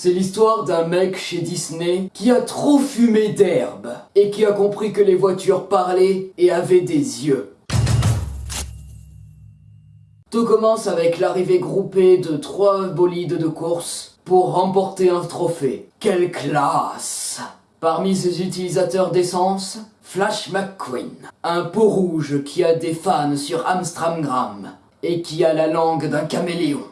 C'est l'histoire d'un mec chez Disney qui a trop fumé d'herbe et qui a compris que les voitures parlaient et avaient des yeux. Tout commence avec l'arrivée groupée de trois bolides de course pour remporter un trophée. Quelle classe Parmi ses utilisateurs d'essence, Flash McQueen, un pot rouge qui a des fans sur Amstramgram et qui a la langue d'un caméléon.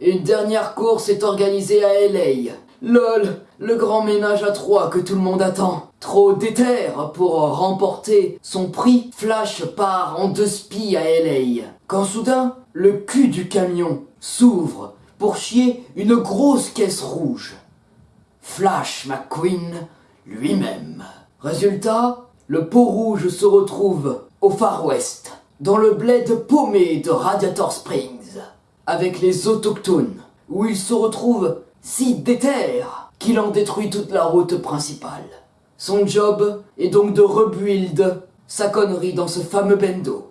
Une dernière course est organisée à LA. LOL, le grand ménage à trois que tout le monde attend. Trop déter pour remporter son prix, Flash part en deux spies à LA. Quand soudain, le cul du camion s'ouvre pour chier une grosse caisse rouge. Flash McQueen lui-même. Résultat, le pot rouge se retrouve au Far West, dans le bled paumé de Radiator Springs avec les autochtones, où il se retrouve si déter qu'il en détruit toute la route principale. Son job est donc de rebuild sa connerie dans ce fameux bendo.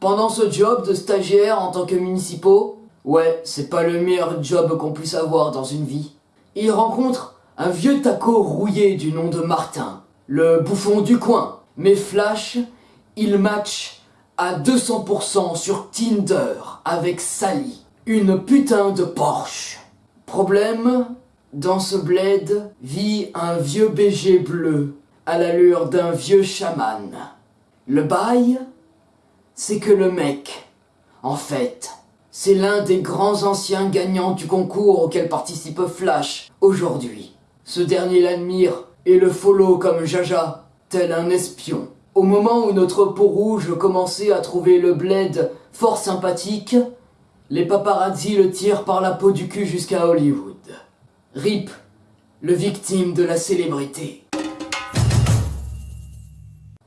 Pendant ce job de stagiaire en tant que municipaux, ouais, c'est pas le meilleur job qu'on puisse avoir dans une vie, il rencontre un vieux taco rouillé du nom de Martin, le bouffon du coin. Mais Flash, il match à 200% sur Tinder avec Sally, une putain de Porsche. Problème, dans ce bled vit un vieux BG bleu à l'allure d'un vieux chaman. Le bail, c'est que le mec, en fait, c'est l'un des grands anciens gagnants du concours auquel participe Flash aujourd'hui. Ce dernier l'admire et le follow comme Jaja, tel un espion. Au moment où notre peau rouge commençait à trouver le bled fort sympathique, les paparazzi le tirent par la peau du cul jusqu'à Hollywood. Rip, le victime de la célébrité.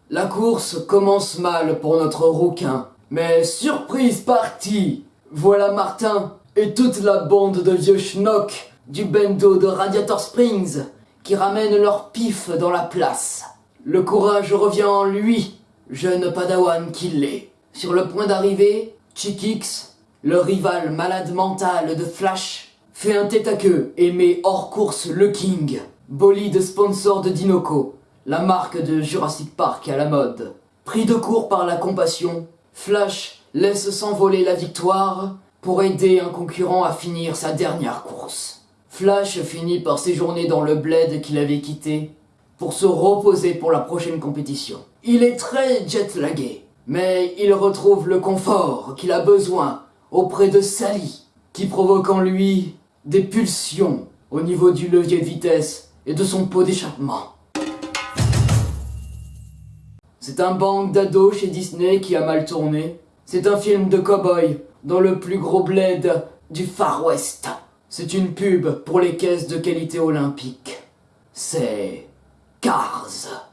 La course commence mal pour notre rouquin, mais surprise partie Voilà Martin et toute la bande de vieux schnocks du bendo de Radiator Springs qui ramènent leur pif dans la place. Le courage revient en lui, jeune padawan qu'il est. Sur le point d'arriver, Chickix, le rival malade mental de Flash, fait un tête à queue et met hors course le King, bolide sponsor de Dinoco, la marque de Jurassic Park à la mode. Pris de court par la compassion, Flash laisse s'envoler la victoire pour aider un concurrent à finir sa dernière course. Flash finit par séjourner dans le bled qu'il avait quitté pour se reposer pour la prochaine compétition. Il est très jet-lagué, mais il retrouve le confort qu'il a besoin auprès de Sally, qui provoque en lui des pulsions au niveau du levier de vitesse et de son pot d'échappement. C'est un bang d'ados chez Disney qui a mal tourné. C'est un film de cow-boy dans le plus gros bled du Far West. C'est une pub pour les caisses de qualité olympique. C'est Cars.